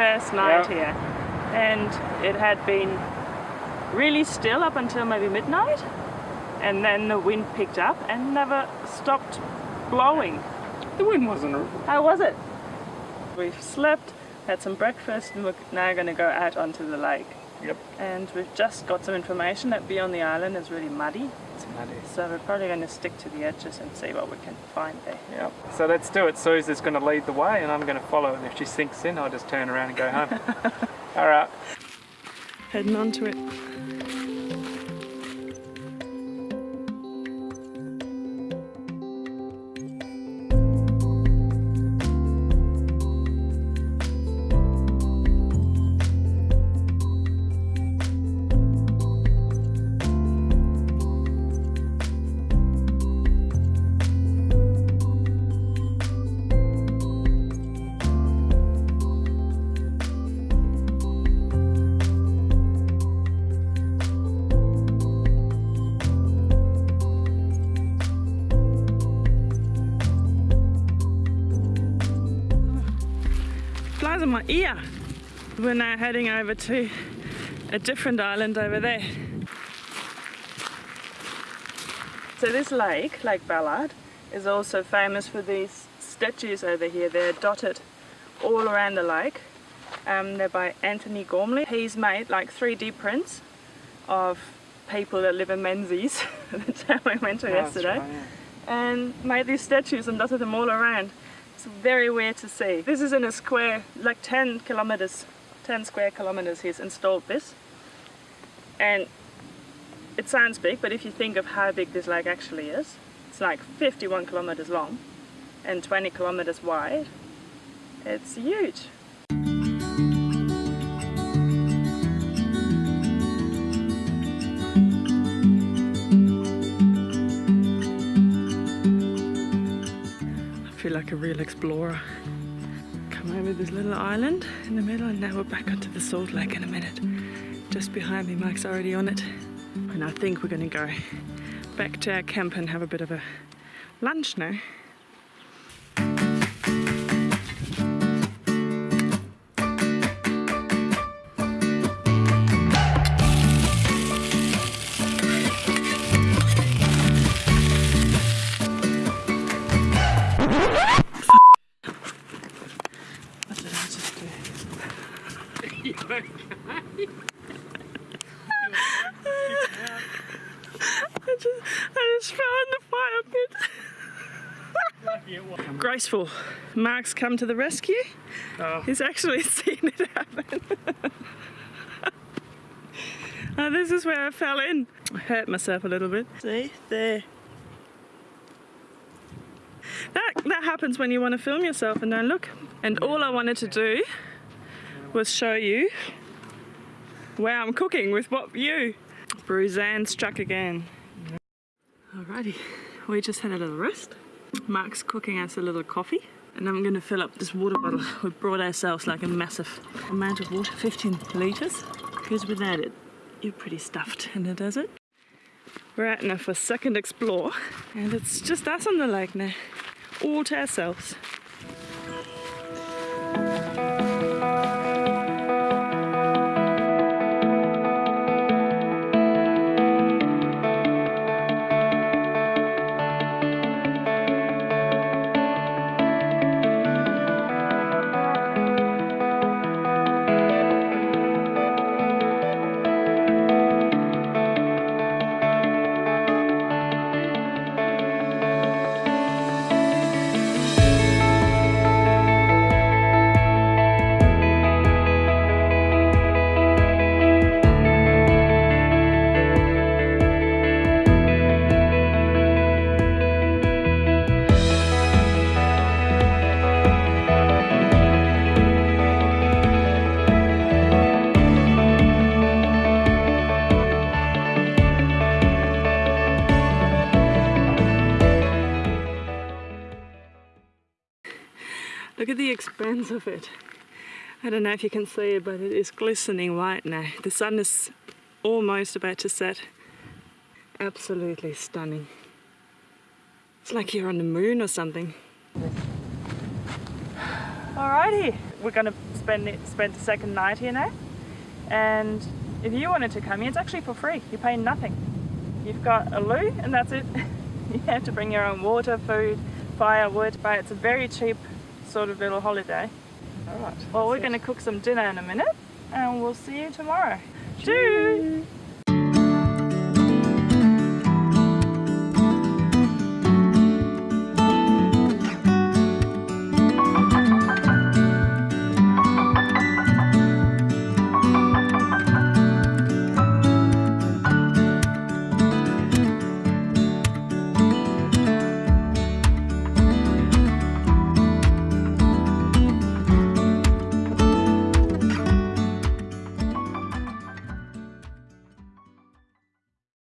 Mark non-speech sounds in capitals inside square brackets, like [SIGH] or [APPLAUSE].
first night Yeah. here and it had been really still up until maybe midnight and then the wind picked up and never stopped blowing. The wind wasn't. How was it? We've slept, had some breakfast and we're now going to go out onto the lake. Yep. And we've just got some information that beyond the island is really muddy It's muddy. so we're probably going to stick to the edges and see what we can find there. Yep. So let's do it. Suze going to lead the way and I'm going to follow. And if she sinks in, I'll just turn around and go home. [LAUGHS] All right. Heading onto it. My ear. We're now heading over to a different island over there. So this lake, Lake Ballard, is also famous for these statues over here. They're dotted all around the lake. Um, they're by Antony Gormley. He's made like 3D prints of people that live in Menzies, [LAUGHS] the town we went to Oh, yesterday, right, yeah. and made these statues and dotted them all around. It's very weird to see. This is in a square, like 10 kilometers, 10 square kilometers he's installed this. And it sounds big, but if you think of how big this lake actually is, it's like 51 kilometers long and 20 kilometers wide. It's huge. Like a real explorer. Come over this little island in the middle and now we're back onto the salt lake in a minute. Just behind me, Mike's already on it. And I think we're gonna go back to our camp and have a bit of a lunch now. What did I just do? I just, I just fell in the fire pit. Graceful. Mark's come to the rescue. Oh. He's actually [LAUGHS] seen it happen. oh, this is where I fell in. I hurt myself a little bit. See, there. That, that happens when you want to film yourself and don't look. And all I wanted to do was show you where I'm cooking with what view. Bruzan struck again. Alrighty, we just had a little rest. Mark's cooking us a little coffee. And I'm to fill up this water bottle. We brought ourselves like a massive amount of water, 15 litres. Because without it, you're pretty stuffed in the desert. We're out now for a second explore. And it's just us on the lake now. All to ourselves. Look at the expanse of it. I don't know if you can see it, but it is glistening white now. The sun is almost about to set. Absolutely stunning. It's like you're on the moon or something. Alrighty, we're gonna spend it, spend the second night here now. And if you wanted to come here, it's actually for free. You pay nothing. You've got a loo and that's it. [LAUGHS] you have to bring your own water, food, firewood, but it's a very cheap sort of little holiday. Alright. Well, we're gonna cook some dinner in a minute and we'll see you tomorrow. Cheers.